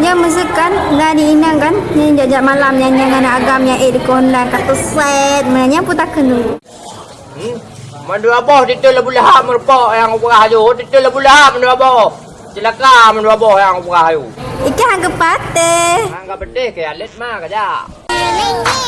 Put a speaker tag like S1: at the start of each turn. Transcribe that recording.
S1: Yang mesukan Dengan diinang kan Yang jajak malam Yang yang anak agam Yang eh dikondan Kata set menanya pun tak kena
S2: Hmm? Mandu apa titul lah boleh yang berah tu. Titul lah boleh ham Mandu apa Celaka Mandu apa yang berah tu.
S1: Ikan agak patah.
S2: Agak pedih ke Alit mah kajak